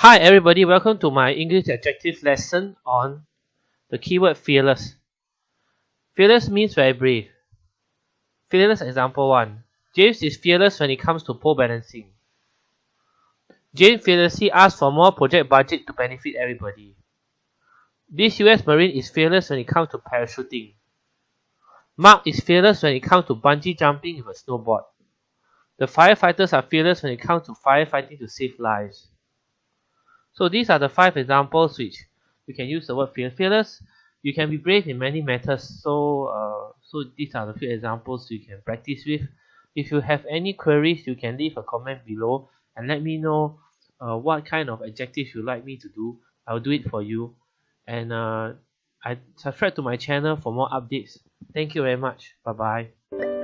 Hi everybody, welcome to my English adjective lesson on the keyword fearless. Fearless means very brave. Fearless example 1. James is fearless when it comes to pole balancing. James fearlessly asks for more project budget to benefit everybody. This US Marine is fearless when it comes to parachuting. Mark is fearless when it comes to bungee jumping with a snowboard. The firefighters are fearless when it comes to firefighting to save lives. So these are the five examples which you can use the word fear. Fearless, you can be brave in many matters. So, uh, so these are the few examples you can practice with. If you have any queries, you can leave a comment below and let me know uh, what kind of adjectives you like me to do. I'll do it for you. And uh, I subscribe to my channel for more updates. Thank you very much. Bye bye.